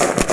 you.